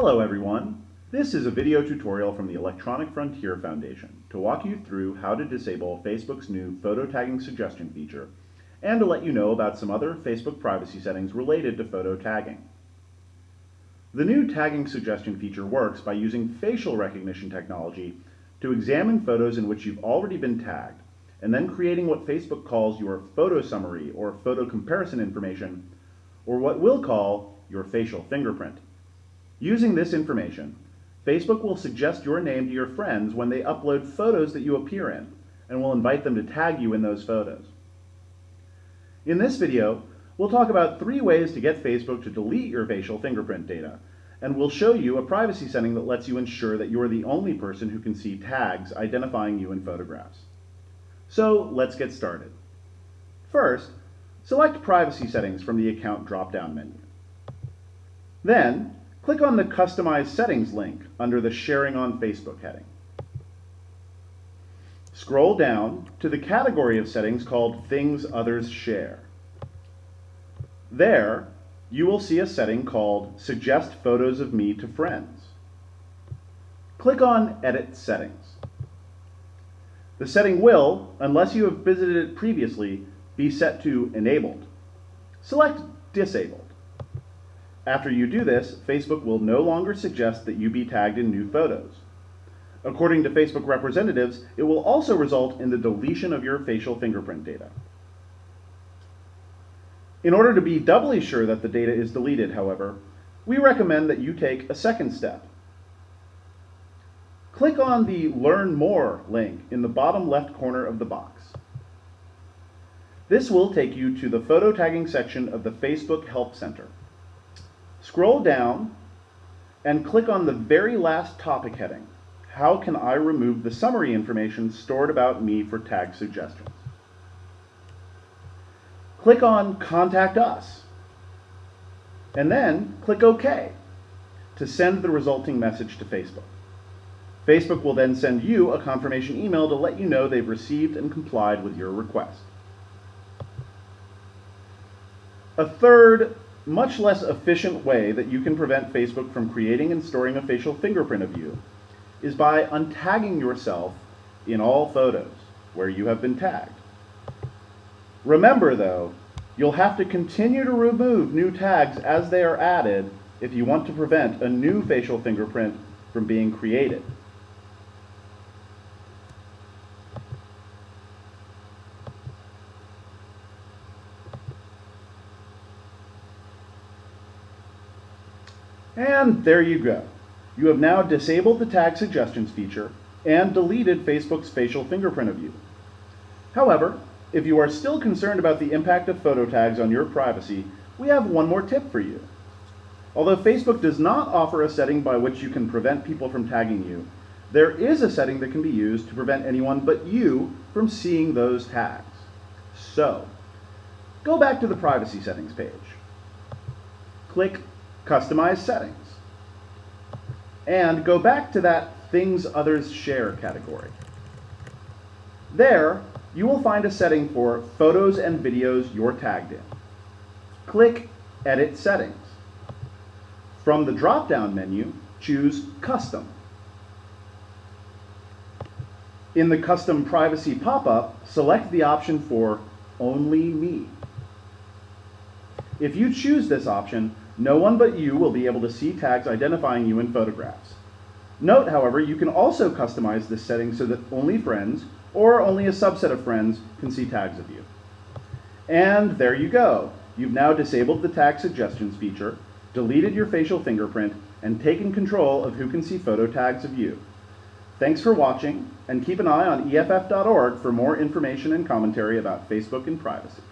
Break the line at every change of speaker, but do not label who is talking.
Hello everyone. This is a video tutorial from the Electronic Frontier Foundation to walk you through how to disable Facebook's new photo tagging suggestion feature and to let you know about some other Facebook privacy settings related to photo tagging. The new tagging suggestion feature works by using facial recognition technology to examine photos in which you've already been tagged and then creating what Facebook calls your photo summary or photo comparison information or what we'll call your facial fingerprint. Using this information, Facebook will suggest your name to your friends when they upload photos that you appear in, and will invite them to tag you in those photos. In this video, we'll talk about three ways to get Facebook to delete your facial fingerprint data, and we'll show you a privacy setting that lets you ensure that you're the only person who can see tags identifying you in photographs. So let's get started. First, select Privacy Settings from the Account drop-down menu. Then, click on the Customize Settings link under the Sharing on Facebook heading. Scroll down to the category of settings called Things Others Share. There, you will see a setting called Suggest Photos of Me to Friends. Click on Edit Settings. The setting will, unless you have visited it previously, be set to Enabled. Select Disabled. After you do this, Facebook will no longer suggest that you be tagged in new photos. According to Facebook representatives, it will also result in the deletion of your facial fingerprint data. In order to be doubly sure that the data is deleted, however, we recommend that you take a second step. Click on the Learn More link in the bottom left corner of the box. This will take you to the photo tagging section of the Facebook Help Center. Scroll down and click on the very last topic heading, How can I remove the summary information stored about me for tag suggestions? Click on Contact Us, and then click OK to send the resulting message to Facebook. Facebook will then send you a confirmation email to let you know they've received and complied with your request. A third much less efficient way that you can prevent Facebook from creating and storing a facial fingerprint of you is by untagging yourself in all photos where you have been tagged. Remember though, you'll have to continue to remove new tags as they are added if you want to prevent a new facial fingerprint from being created. And there you go. You have now disabled the tag suggestions feature and deleted Facebook's facial fingerprint of you. However, if you are still concerned about the impact of photo tags on your privacy, we have one more tip for you. Although Facebook does not offer a setting by which you can prevent people from tagging you, there is a setting that can be used to prevent anyone but you from seeing those tags. So, go back to the privacy settings page. Click Customize Settings. And go back to that Things Others Share category. There, you will find a setting for photos and videos you're tagged in. Click Edit Settings. From the drop-down menu, choose Custom. In the Custom Privacy pop-up, select the option for Only Me. If you choose this option, no one but you will be able to see tags identifying you in photographs. Note, however, you can also customize this setting so that only friends, or only a subset of friends, can see tags of you. And there you go. You've now disabled the tag suggestions feature, deleted your facial fingerprint, and taken control of who can see photo tags of you. Thanks for watching, and keep an eye on EFF.org for more information and commentary about Facebook and privacy.